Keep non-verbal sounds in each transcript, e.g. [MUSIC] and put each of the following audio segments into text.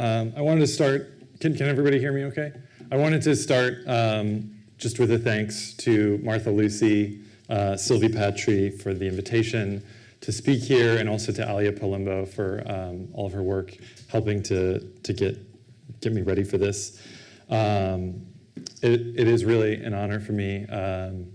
Um, I wanted to start, can, can everybody hear me okay? I wanted to start um, just with a thanks to Martha Lucy, uh, Sylvie Patry for the invitation to speak here, and also to Alia Palumbo for um, all of her work helping to, to get, get me ready for this. Um, it, it is really an honor for me um,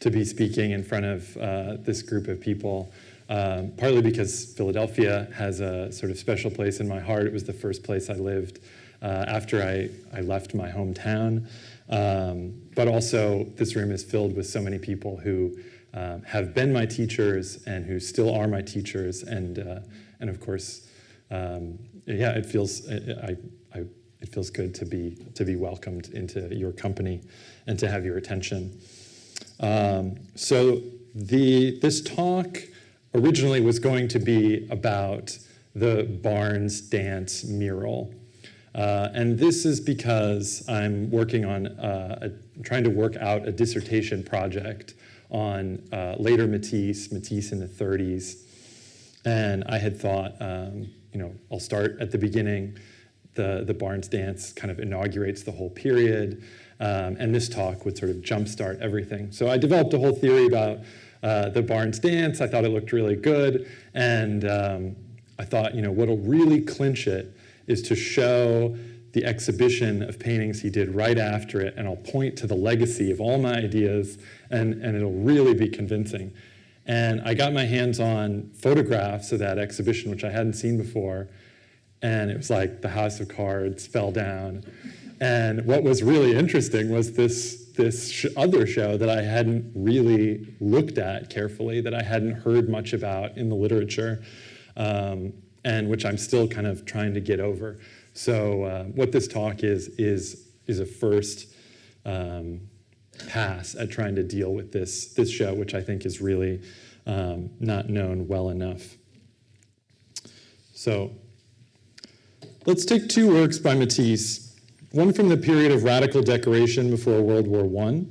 to be speaking in front of uh, this group of people, um, partly because Philadelphia has a sort of special place in my heart. It was the first place I lived uh, after I, I left my hometown. Um, but also, this room is filled with so many people who um, have been my teachers and who still are my teachers. And, uh, and of course, um, yeah, it feels, I, I, it feels good to be, to be welcomed into your company and to have your attention. Um, so the, this talk originally was going to be about the Barnes dance mural. Uh, and this is because I'm working on, uh, a, trying to work out a dissertation project on uh, later Matisse, Matisse in the 30s. And I had thought, um, you know, I'll start at the beginning. The, the Barnes dance kind of inaugurates the whole period. Um, and this talk would sort of jumpstart everything. So I developed a whole theory about uh, the Barnes dance. I thought it looked really good. And um, I thought, you know, what'll really clinch it is to show the exhibition of paintings he did right after it, and I'll point to the legacy of all my ideas, and, and it'll really be convincing. And I got my hands on photographs of that exhibition, which I hadn't seen before, and it was like the house of cards fell down. And what was really interesting was this, this sh other show that I hadn't really looked at carefully, that I hadn't heard much about in the literature, um, and which I'm still kind of trying to get over. So uh, what this talk is, is, is a first um, pass at trying to deal with this, this show, which I think is really um, not known well enough. So let's take two works by Matisse, one from the period of radical decoration before World War I,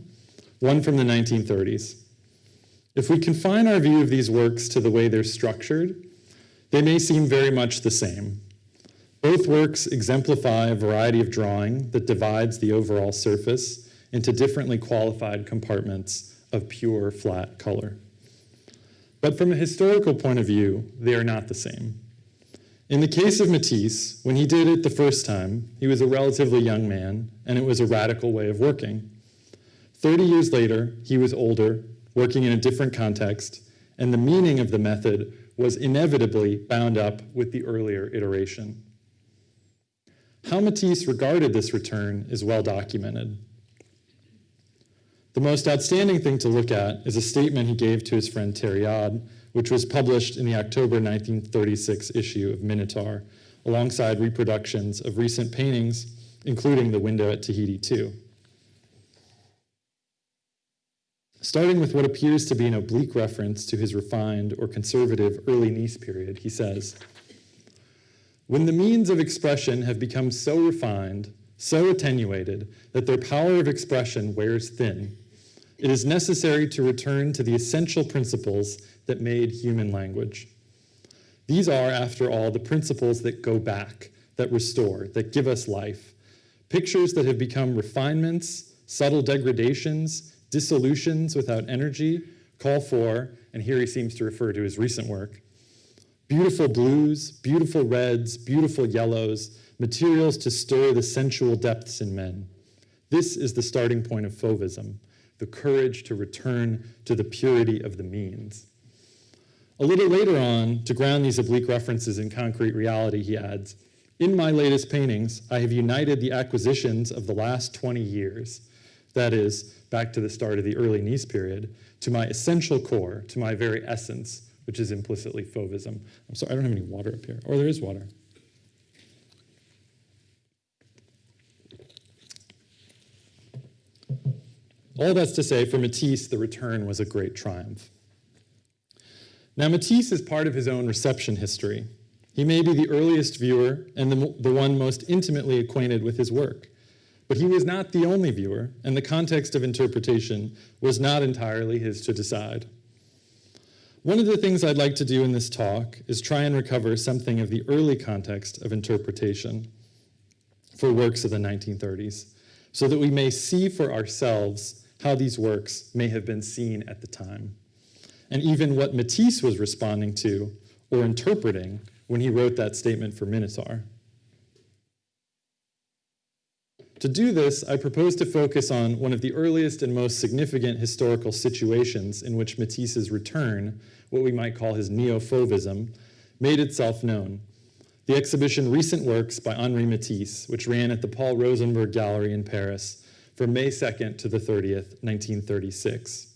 one from the 1930s. If we confine our view of these works to the way they're structured, they may seem very much the same. Both works exemplify a variety of drawing that divides the overall surface into differently qualified compartments of pure flat color. But from a historical point of view, they are not the same. In the case of Matisse, when he did it the first time, he was a relatively young man, and it was a radical way of working. 30 years later, he was older, working in a different context, and the meaning of the method was inevitably bound up with the earlier iteration. How Matisse regarded this return is well documented. The most outstanding thing to look at is a statement he gave to his friend Tériade, which was published in the October 1936 issue of Minotaur, alongside reproductions of recent paintings, including the window at Tahiti 2. Starting with what appears to be an oblique reference to his refined or conservative early Nice period, he says, when the means of expression have become so refined, so attenuated, that their power of expression wears thin, it is necessary to return to the essential principles that made human language. These are, after all, the principles that go back, that restore, that give us life. Pictures that have become refinements, subtle degradations, dissolutions without energy, call for, and here he seems to refer to his recent work, Beautiful blues, beautiful reds, beautiful yellows, materials to stir the sensual depths in men. This is the starting point of Fauvism, the courage to return to the purity of the means. A little later on, to ground these oblique references in concrete reality, he adds, in my latest paintings, I have united the acquisitions of the last 20 years, that is, back to the start of the early Nice period, to my essential core, to my very essence, which is implicitly Fauvism. I'm sorry, I don't have any water up here. Or oh, there is water. All that's to say, for Matisse, the return was a great triumph. Now, Matisse is part of his own reception history. He may be the earliest viewer and the, the one most intimately acquainted with his work. But he was not the only viewer, and the context of interpretation was not entirely his to decide. One of the things I'd like to do in this talk is try and recover something of the early context of interpretation, for works of the 1930s, so that we may see for ourselves how these works may have been seen at the time, and even what Matisse was responding to or interpreting when he wrote that statement for Minotaur. To do this, I propose to focus on one of the earliest and most significant historical situations in which Matisse's return, what we might call his neo-fauvism, made itself known. The exhibition Recent Works by Henri Matisse, which ran at the Paul Rosenberg Gallery in Paris from May 2nd to the 30th, 1936.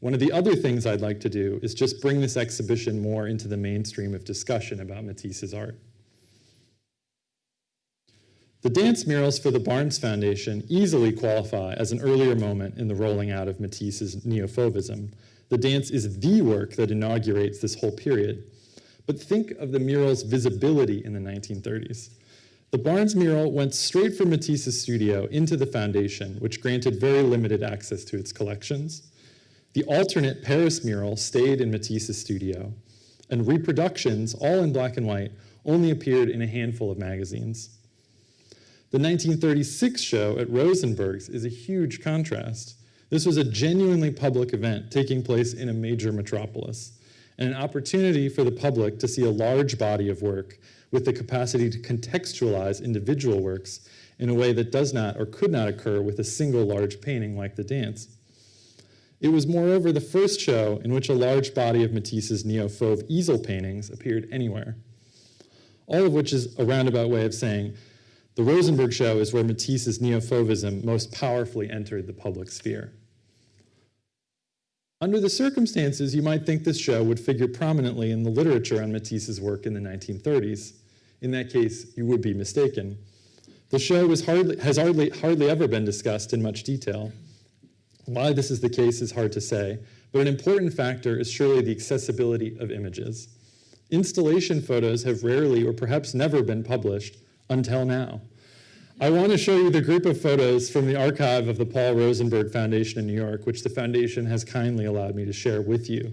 One of the other things I'd like to do is just bring this exhibition more into the mainstream of discussion about Matisse's art. The dance murals for the Barnes Foundation easily qualify as an earlier moment in the rolling out of Matisse's neo-fauvism. The dance is the work that inaugurates this whole period. But think of the mural's visibility in the 1930s. The Barnes mural went straight from Matisse's studio into the foundation, which granted very limited access to its collections. The alternate Paris mural stayed in Matisse's studio, and reproductions, all in black and white, only appeared in a handful of magazines. The 1936 show at Rosenberg's is a huge contrast. This was a genuinely public event taking place in a major metropolis, and an opportunity for the public to see a large body of work with the capacity to contextualize individual works in a way that does not or could not occur with a single large painting like the dance. It was moreover the first show in which a large body of Matisse's neo-fauve easel paintings appeared anywhere. All of which is a roundabout way of saying the Rosenberg show is where Matisse's neo-fauvism most powerfully entered the public sphere. Under the circumstances, you might think this show would figure prominently in the literature on Matisse's work in the 1930s. In that case, you would be mistaken. The show hardly, has hardly, hardly ever been discussed in much detail. Why this is the case is hard to say, but an important factor is surely the accessibility of images. Installation photos have rarely or perhaps never been published, until now. I want to show you the group of photos from the archive of the Paul Rosenberg Foundation in New York, which the foundation has kindly allowed me to share with you.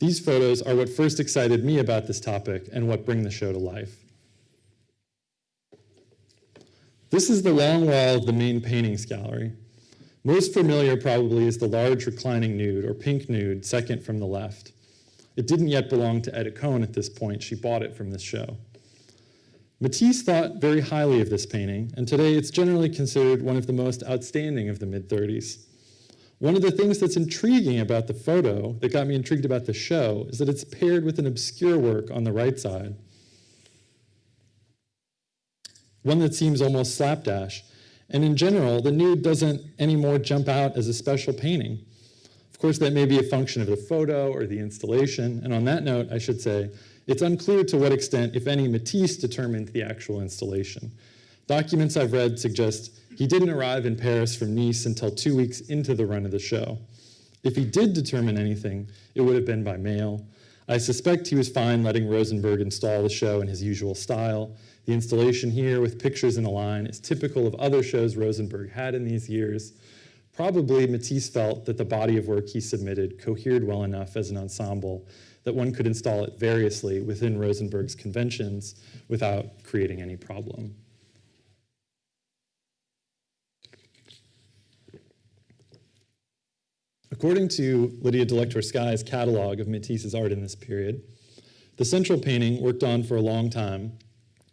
These photos are what first excited me about this topic and what bring the show to life. This is the long wall of the main paintings gallery. Most familiar probably is the large reclining nude, or pink nude, second from the left. It didn't yet belong to Etta Cone at this point. She bought it from this show. Matisse thought very highly of this painting, and today it's generally considered one of the most outstanding of the mid-30s. One of the things that's intriguing about the photo, that got me intrigued about the show, is that it's paired with an obscure work on the right side. One that seems almost slapdash. And in general, the nude doesn't anymore jump out as a special painting. Of course, that may be a function of the photo or the installation. And on that note, I should say, it's unclear to what extent, if any, Matisse determined the actual installation. Documents I've read suggest he didn't arrive in Paris from Nice until two weeks into the run of the show. If he did determine anything, it would have been by mail. I suspect he was fine letting Rosenberg install the show in his usual style. The installation here with pictures in a line is typical of other shows Rosenberg had in these years. Probably Matisse felt that the body of work he submitted cohered well enough as an ensemble that one could install it variously within Rosenberg's conventions without creating any problem. According to Lydia Delectorskaya's catalog of Matisse's art in this period, the central painting, worked on for a long time,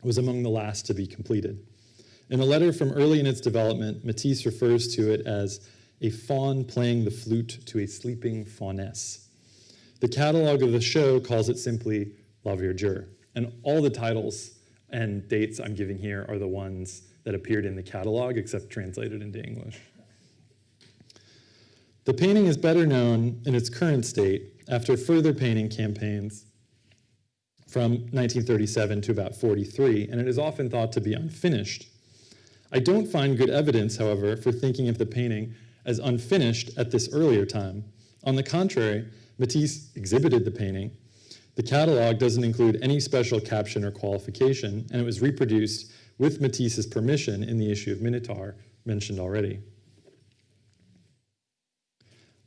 was among the last to be completed. In a letter from early in its development, Matisse refers to it as a faun playing the flute to a sleeping fauness. The catalog of the show calls it simply La Verdure. And all the titles and dates I'm giving here are the ones that appeared in the catalog, except translated into English. The painting is better known in its current state after further painting campaigns from 1937 to about 43, and it is often thought to be unfinished. I don't find good evidence, however, for thinking of the painting as unfinished at this earlier time. On the contrary, Matisse exhibited the painting. The catalog doesn't include any special caption or qualification, and it was reproduced with Matisse's permission in the issue of Minotaur mentioned already.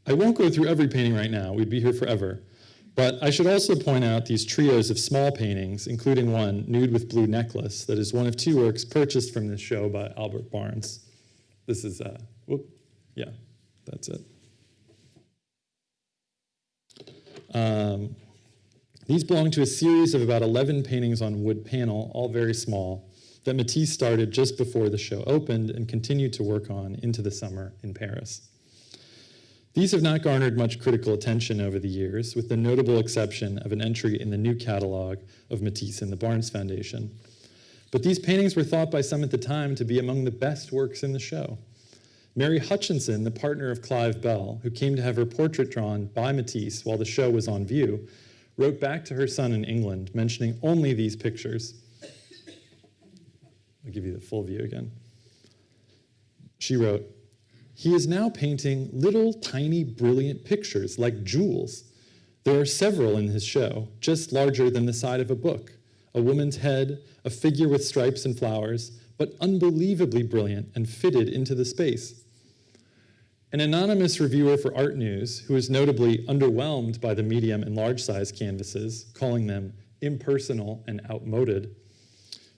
I won't go through every painting right now, we'd be here forever, But I should also point out these trios of small paintings, including one, Nude with Blue Necklace, that is one of two works purchased from this show by Albert Barnes. This is, uh, whoop, yeah, that's it. Um, these belong to a series of about 11 paintings on wood panel, all very small, that Matisse started just before the show opened and continued to work on into the summer in Paris. These have not garnered much critical attention over the years, with the notable exception of an entry in the new catalog of Matisse and the Barnes Foundation. But these paintings were thought by some at the time to be among the best works in the show. Mary Hutchinson, the partner of Clive Bell, who came to have her portrait drawn by Matisse while the show was on view, wrote back to her son in England, mentioning only these pictures. I'll give you the full view again. She wrote, he is now painting little tiny brilliant pictures like jewels. There are several in his show, just larger than the side of a book. A woman's head, a figure with stripes and flowers, but unbelievably brilliant and fitted into the space. An anonymous reviewer for Art News, who is notably underwhelmed by the medium and large size canvases, calling them impersonal and outmoded,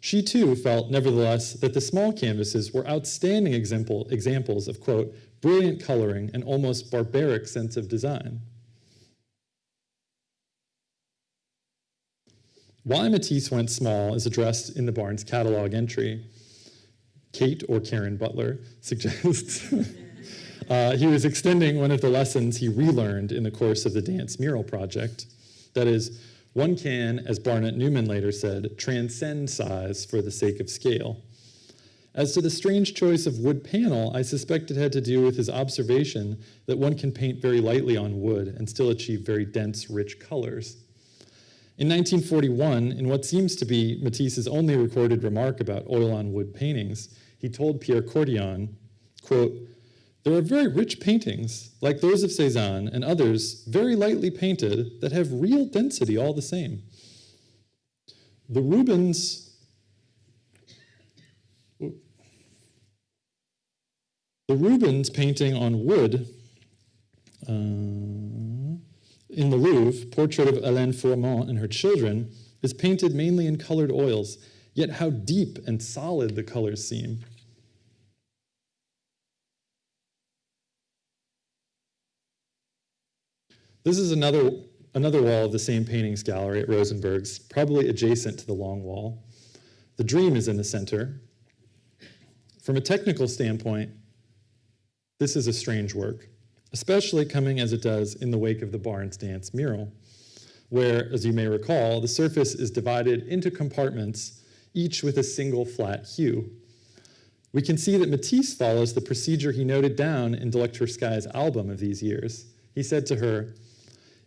she too felt, nevertheless, that the small canvases were outstanding example, examples of, quote, brilliant coloring and almost barbaric sense of design. Why Matisse went small is addressed in the Barnes catalog entry. Kate, or Karen Butler, suggests [LAUGHS] uh, he was extending one of the lessons he relearned in the course of the dance mural project. That is, one can, as Barnett Newman later said, transcend size for the sake of scale. As to the strange choice of wood panel, I suspect it had to do with his observation that one can paint very lightly on wood and still achieve very dense, rich colors. In 1941, in what seems to be Matisse's only recorded remark about oil on wood paintings, he told Pierre Courthion, quote, there are very rich paintings, like those of Cézanne and others, very lightly painted, that have real density all the same. The Rubens, the Rubens painting on wood uh, in the Louvre, portrait of Hélène Fourment and her children, is painted mainly in colored oils, yet how deep and solid the colors seem. This is another, another wall of the same paintings gallery at Rosenberg's, probably adjacent to the long wall. The dream is in the center. From a technical standpoint, this is a strange work, especially coming as it does in the wake of the Barnes Dance mural, where, as you may recall, the surface is divided into compartments, each with a single flat hue. We can see that Matisse follows the procedure he noted down in Delectorskaya's album of these years. He said to her,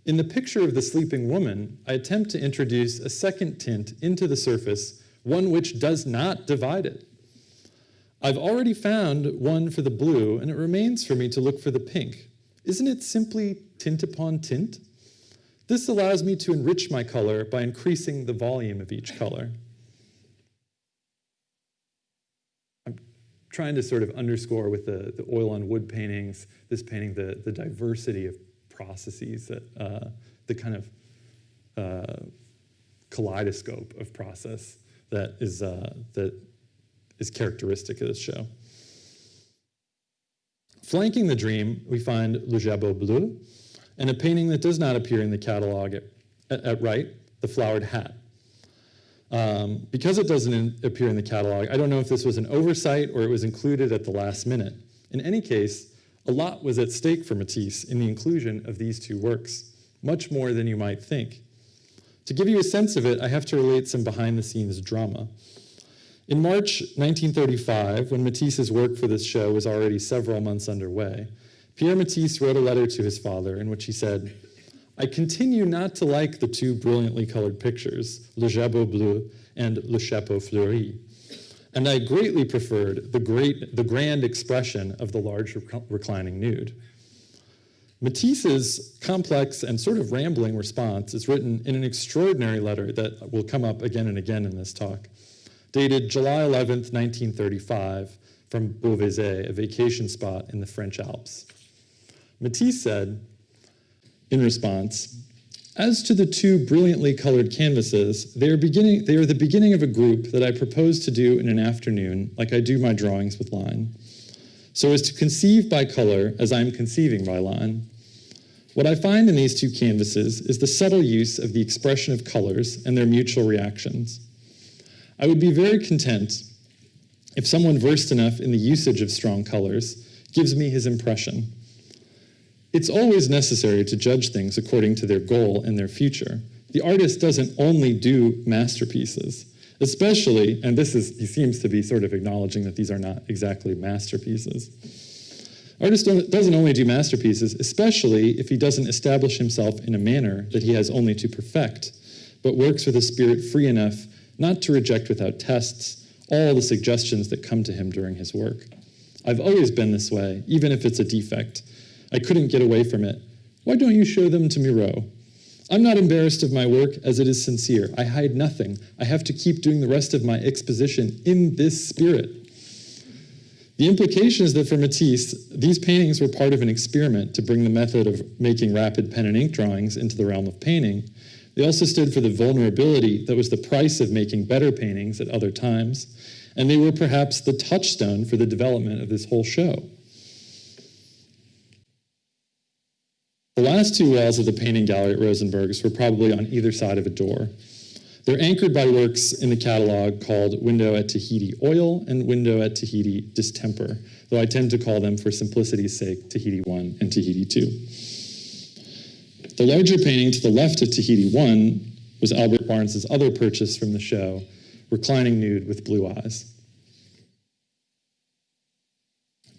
in the picture of the sleeping woman, I attempt to introduce a second tint into the surface, one which does not divide it. I've already found one for the blue, and it remains for me to look for the pink. Isn't it simply tint upon tint? This allows me to enrich my color by increasing the volume of each color. I'm trying to sort of underscore with the, the oil on wood paintings, this painting, the, the diversity of processes, that, uh, the kind of uh, kaleidoscope of process that is, uh, that is characteristic of this show. Flanking the dream, we find Le Jabot Bleu, and a painting that does not appear in the catalog at, at, at right, The Flowered Hat. Um, because it doesn't appear in the catalog, I don't know if this was an oversight or it was included at the last minute. In any case, a lot was at stake for Matisse in the inclusion of these two works, much more than you might think. To give you a sense of it, I have to relate some behind-the-scenes drama. In March 1935, when Matisse's work for this show was already several months underway, Pierre Matisse wrote a letter to his father in which he said, I continue not to like the two brilliantly colored pictures, Le Jabot Bleu and Le Chapeau Fleuri and I greatly preferred the, great, the grand expression of the large rec reclining nude. Matisse's complex and sort of rambling response is written in an extraordinary letter that will come up again and again in this talk, dated July 11th, 1935, from Beauvezer, a vacation spot in the French Alps. Matisse said, in response, As to the two brilliantly colored canvases, they are, beginning, they are the beginning of a group that I propose to do in an afternoon, like I do my drawings with line, so as to conceive by color as I am conceiving by line. What I find in these two canvases is the subtle use of the expression of colors and their mutual reactions. I would be very content if someone versed enough in the usage of strong colors gives me his impression. It's always necessary to judge things according to their goal and their future. The artist doesn't only do masterpieces, especially, and this is, he seems to be sort of acknowledging that these are not exactly masterpieces. Artist doesn't only do masterpieces, especially if he doesn't establish himself in a manner that he has only to perfect, but works with a spirit free enough not to reject without tests all the suggestions that come to him during his work. I've always been this way, even if it's a defect, I couldn't get away from it. Why don't you show them to Miro? I'm not embarrassed of my work as it is sincere. I hide nothing. I have to keep doing the rest of my exposition in this spirit. The implication is that for Matisse, these paintings were part of an experiment to bring the method of making rapid pen and ink drawings into the realm of painting. They also stood for the vulnerability that was the price of making better paintings at other times, and they were perhaps the touchstone for the development of this whole show. The last two walls of the painting gallery at Rosenberg's were probably on either side of a door. They're anchored by works in the catalog called Window at Tahiti Oil and Window at Tahiti Distemper, though I tend to call them, for simplicity's sake, Tahiti 1 and Tahiti 2. The larger painting to the left of Tahiti 1 was Albert Barnes's other purchase from the show, Reclining Nude with Blue Eyes.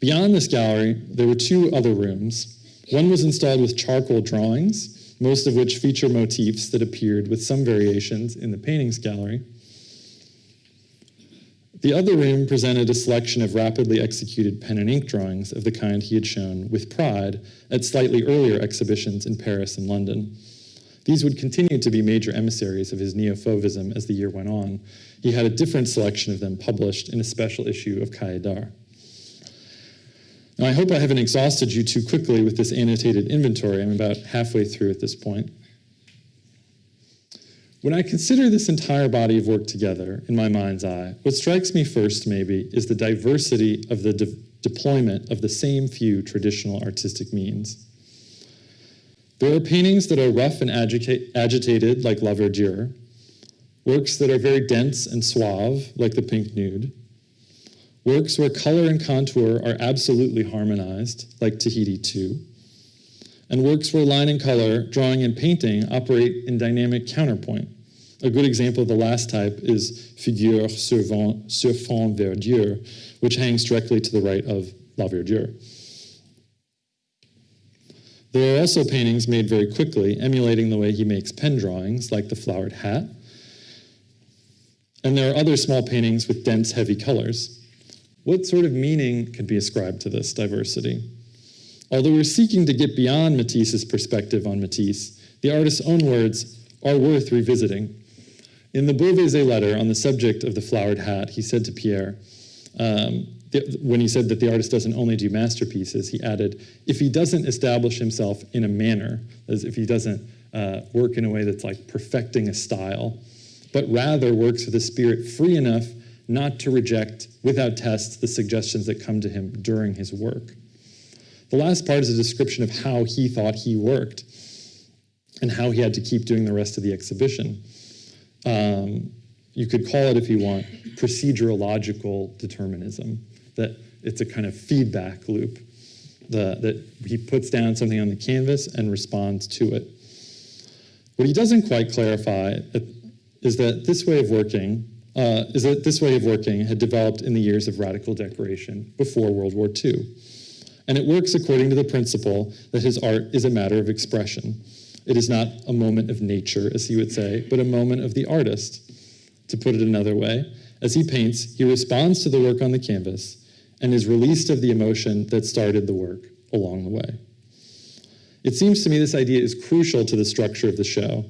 Beyond this gallery, there were two other rooms, one was installed with charcoal drawings, most of which feature motifs that appeared with some variations in the paintings gallery. The other room presented a selection of rapidly executed pen and ink drawings of the kind he had shown with pride at slightly earlier exhibitions in Paris and London. These would continue to be major emissaries of his neo-fauvism as the year went on. He had a different selection of them published in a special issue of Cahiers d'Art. Now, I hope I haven't exhausted you too quickly with this annotated inventory. I'm about halfway through at this point. When I consider this entire body of work together in my mind's eye, what strikes me first, maybe, is the diversity of the de deployment of the same few traditional artistic means. There are paintings that are rough and agitated, like La Verdure, works that are very dense and suave, like the Pink Nude, Works where color and contour are absolutely harmonized, like Tahiti 2, and works where line and color, drawing and painting operate in dynamic counterpoint. A good example of the last type is Figure sur, sur fond verdure, which hangs directly to the right of La Verdure. There are also paintings made very quickly, emulating the way he makes pen drawings, like the flowered hat. And there are other small paintings with dense, heavy colors. What sort of meaning could be ascribed to this diversity? Although we're seeking to get beyond Matisse's perspective on Matisse, the artist's own words are worth revisiting. In the Beauvezer letter on the subject of the flowered hat, he said to Pierre, um, when he said that the artist doesn't only do masterpieces, he added, if he doesn't establish himself in a manner, as if he doesn't uh, work in a way that's like perfecting a style, but rather works with a spirit free enough not to reject without tests the suggestions that come to him during his work. The last part is a description of how he thought he worked and how he had to keep doing the rest of the exhibition. Um, you could call it, if you want, procedural logical determinism, that it's a kind of feedback loop, the, that he puts down something on the canvas and responds to it. What he doesn't quite clarify is that this way of working uh, is that this way of working had developed in the years of radical decoration before World War II. And it works according to the principle that his art is a matter of expression. It is not a moment of nature, as he would say, but a moment of the artist. To put it another way, as he paints, he responds to the work on the canvas and is released of the emotion that started the work along the way. It seems to me this idea is crucial to the structure of the show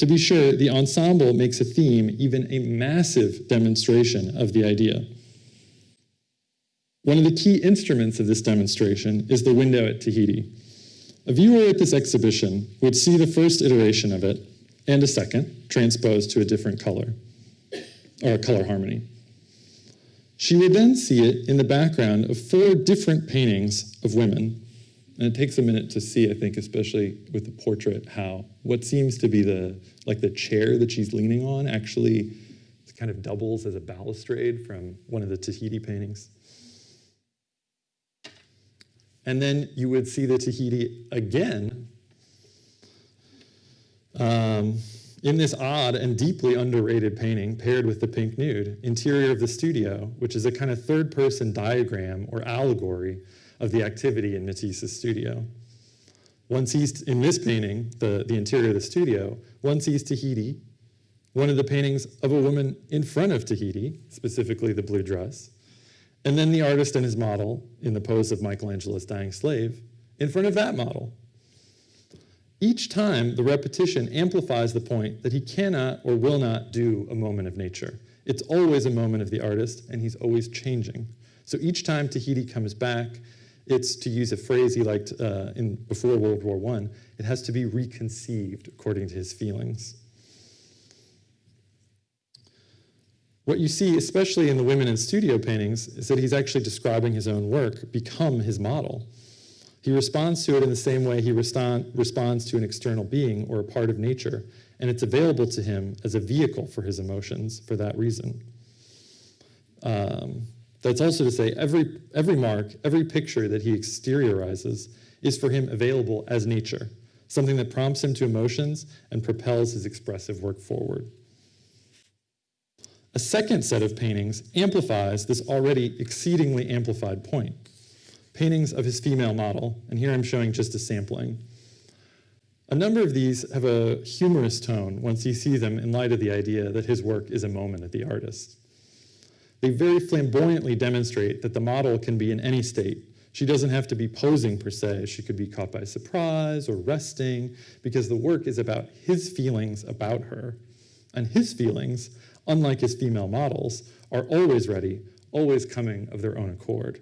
to be sure, the ensemble makes a theme even a massive demonstration of the idea. One of the key instruments of this demonstration is the window at Tahiti. A viewer at this exhibition would see the first iteration of it and a second transposed to a different color, or a color harmony. She would then see it in the background of four different paintings of women. And it takes a minute to see, I think, especially with the portrait, how what seems to be the like the chair that she's leaning on actually kind of doubles as a balustrade from one of the Tahiti paintings. And then you would see the Tahiti again um, in this odd and deeply underrated painting paired with the pink nude, interior of the studio, which is a kind of third person diagram or allegory of the activity in Matisse's studio. One sees in this painting, the, the interior of the studio, one sees Tahiti, one of the paintings of a woman in front of Tahiti, specifically the blue dress, and then the artist and his model in the pose of Michelangelo's dying slave in front of that model. Each time, the repetition amplifies the point that he cannot or will not do a moment of nature. It's always a moment of the artist, and he's always changing. So each time Tahiti comes back, it's, to use a phrase he liked uh, in, before World War I, it has to be reconceived according to his feelings. What you see, especially in the women in studio paintings, is that he's actually describing his own work, become his model. He responds to it in the same way he responds to an external being or a part of nature, and it's available to him as a vehicle for his emotions for that reason. Um, that's also to say every, every mark, every picture that he exteriorizes is for him available as nature, something that prompts him to emotions and propels his expressive work forward. A second set of paintings amplifies this already exceedingly amplified point. Paintings of his female model, and here I'm showing just a sampling. A number of these have a humorous tone once you see them in light of the idea that his work is a moment of the artist. They very flamboyantly demonstrate that the model can be in any state. She doesn't have to be posing per se. She could be caught by surprise or resting because the work is about his feelings about her. And his feelings unlike his female models, are always ready, always coming of their own accord.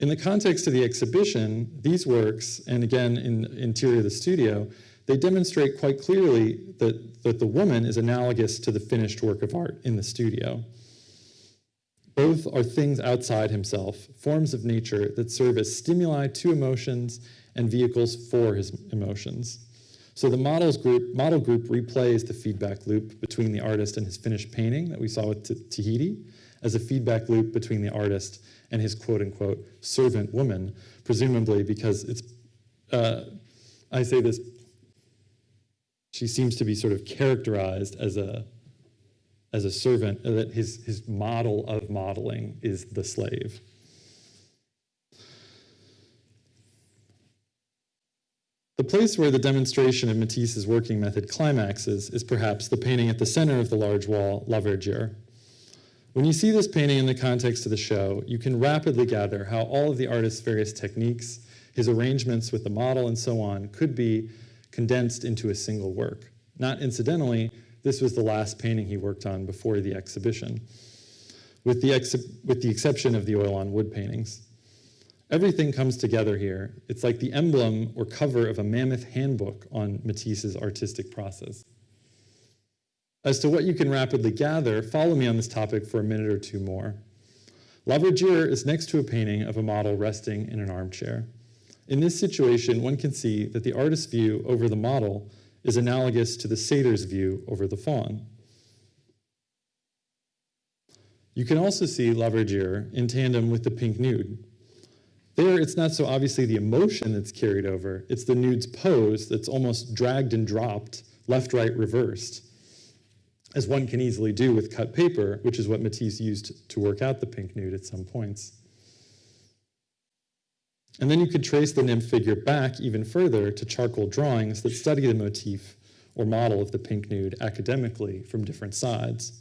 In the context of the exhibition, these works, and again in interior of the studio, they demonstrate quite clearly that, that the woman is analogous to the finished work of art in the studio. Both are things outside himself, forms of nature that serve as stimuli to emotions and vehicles for his emotions. So the models group, model group replays the feedback loop between the artist and his finished painting that we saw with Tahiti as a feedback loop between the artist and his quote unquote servant woman, presumably because it's, uh, I say this, she seems to be sort of characterized as a, as a servant, that his, his model of modeling is the slave. The place where the demonstration of Matisse's working method climaxes is perhaps the painting at the center of the large wall, La Verdure. When you see this painting in the context of the show, you can rapidly gather how all of the artist's various techniques, his arrangements with the model and so on, could be condensed into a single work. Not incidentally, this was the last painting he worked on before the exhibition, with the, ex with the exception of the oil on wood paintings. Everything comes together here. It's like the emblem or cover of a mammoth handbook on Matisse's artistic process. As to what you can rapidly gather, follow me on this topic for a minute or two more. La Verdure is next to a painting of a model resting in an armchair. In this situation, one can see that the artist's view over the model is analogous to the satyr's view over the faun. You can also see La Verdure in tandem with the pink nude, there, it's not so obviously the emotion that's carried over, it's the nude's pose that's almost dragged and dropped, left, right, reversed, as one can easily do with cut paper, which is what Matisse used to work out the pink nude at some points. And then you could trace the nymph figure back even further to charcoal drawings that study the motif or model of the pink nude academically from different sides.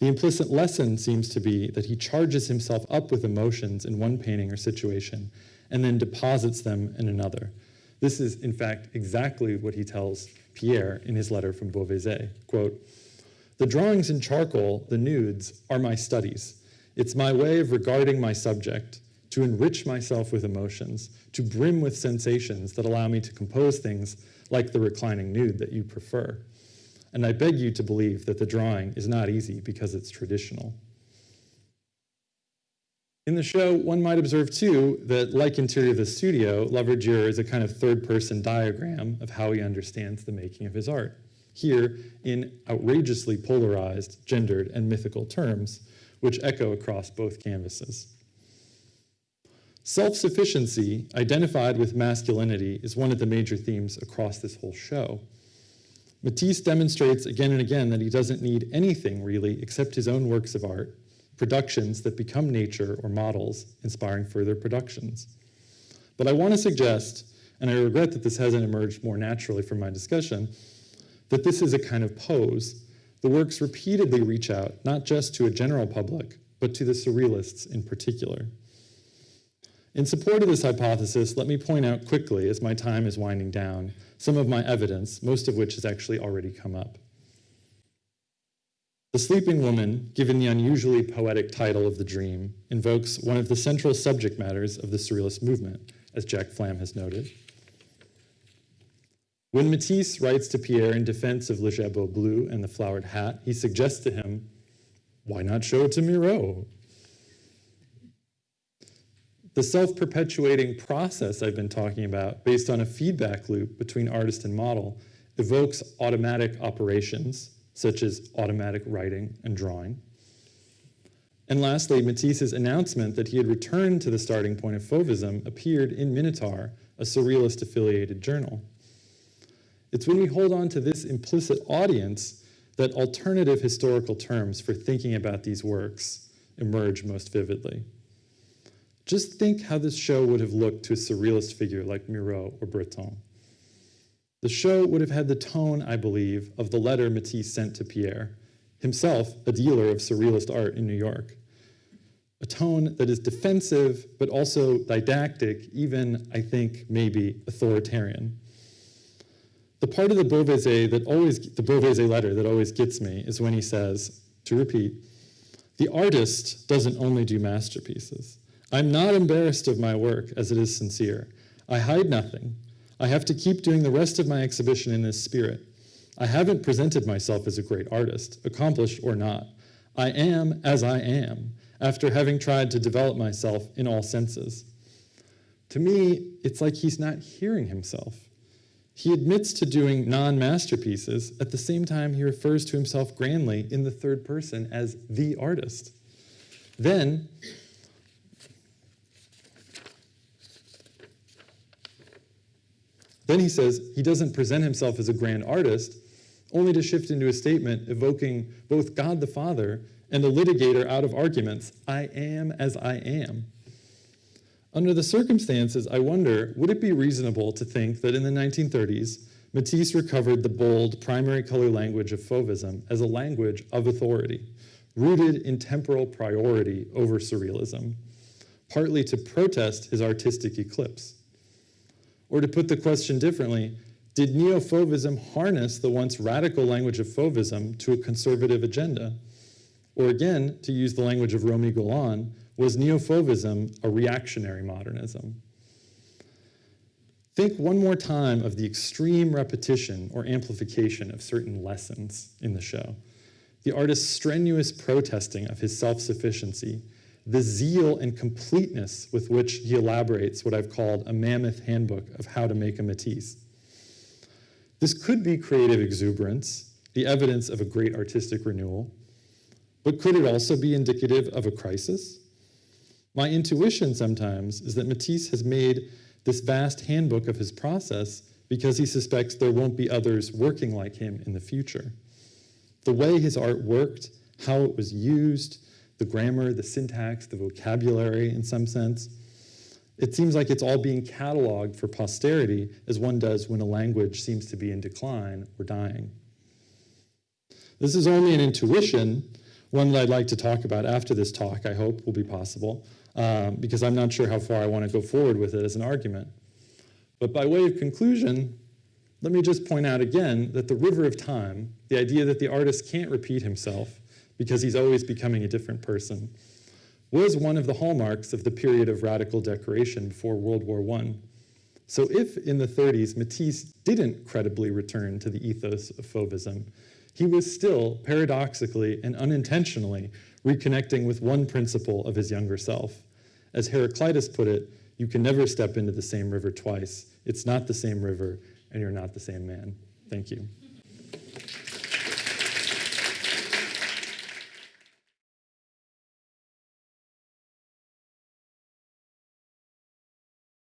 The implicit lesson seems to be that he charges himself up with emotions in one painting or situation and then deposits them in another. This is, in fact, exactly what he tells Pierre in his letter from Beauvezer. Quote, the drawings in charcoal, the nudes, are my studies. It's my way of regarding my subject, to enrich myself with emotions, to brim with sensations that allow me to compose things like the reclining nude that you prefer. And I beg you to believe that the drawing is not easy because it's traditional. In the show, one might observe too that, like Interior of the Studio, La Verdure is a kind of third person diagram of how he understands the making of his art. Here, in outrageously polarized, gendered, and mythical terms, which echo across both canvases. Self sufficiency, identified with masculinity, is one of the major themes across this whole show. Matisse demonstrates again and again that he doesn't need anything really except his own works of art productions that become nature or models, inspiring further productions. But I want to suggest, and I regret that this hasn't emerged more naturally from my discussion, that this is a kind of pose. The works repeatedly reach out, not just to a general public, but to the surrealists in particular. In support of this hypothesis, let me point out quickly, as my time is winding down, some of my evidence, most of which has actually already come up. The Sleeping Woman, given the unusually poetic title of the dream, invokes one of the central subject matters of the Surrealist movement, as Jack Flam has noted. When Matisse writes to Pierre in defense of Le Jabot Bleu and the flowered hat, he suggests to him, why not show it to Miro? The self-perpetuating process I've been talking about, based on a feedback loop between artist and model, evokes automatic operations such as automatic writing and drawing. And lastly, Matisse's announcement that he had returned to the starting point of Fauvism appeared in Minotaur, a surrealist affiliated journal. It's when we hold on to this implicit audience that alternative historical terms for thinking about these works emerge most vividly. Just think how this show would have looked to a surrealist figure like Miro or Breton. The show would have had the tone, I believe, of the letter Matisse sent to Pierre, himself a dealer of surrealist art in New York. A tone that is defensive, but also didactic, even, I think, maybe authoritarian. The part of the Beauvezer that always, the letter that always gets me is when he says, to repeat, the artist doesn't only do masterpieces. I'm not embarrassed of my work as it is sincere. I hide nothing. I have to keep doing the rest of my exhibition in this spirit. I haven't presented myself as a great artist, accomplished or not. I am as I am, after having tried to develop myself in all senses. To me, it's like he's not hearing himself. He admits to doing non-masterpieces, at the same time he refers to himself grandly in the third person as the artist. Then, Then he says he doesn't present himself as a grand artist, only to shift into a statement evoking both God the Father and a litigator out of arguments, I am as I am. Under the circumstances, I wonder, would it be reasonable to think that in the 1930s, Matisse recovered the bold primary color language of Fauvism as a language of authority, rooted in temporal priority over surrealism, partly to protest his artistic eclipse. Or to put the question differently, did neo-Fauvism harness the once radical language of Fauvism to a conservative agenda? Or again, to use the language of Romy Golan, was neo-Fauvism a reactionary modernism? Think one more time of the extreme repetition or amplification of certain lessons in the show. The artist's strenuous protesting of his self-sufficiency the zeal and completeness with which he elaborates what I've called a mammoth handbook of how to make a Matisse. This could be creative exuberance, the evidence of a great artistic renewal, but could it also be indicative of a crisis? My intuition sometimes is that Matisse has made this vast handbook of his process because he suspects there won't be others working like him in the future. The way his art worked, how it was used, the grammar, the syntax, the vocabulary in some sense. It seems like it's all being cataloged for posterity as one does when a language seems to be in decline or dying. This is only an intuition, one that I'd like to talk about after this talk, I hope will be possible, um, because I'm not sure how far I want to go forward with it as an argument. But by way of conclusion, let me just point out again that the river of time, the idea that the artist can't repeat himself, because he's always becoming a different person, was one of the hallmarks of the period of radical decoration before World War I. So if in the 30s Matisse didn't credibly return to the ethos of Fauvism, he was still, paradoxically and unintentionally, reconnecting with one principle of his younger self. As Heraclitus put it, you can never step into the same river twice. It's not the same river, and you're not the same man. Thank you.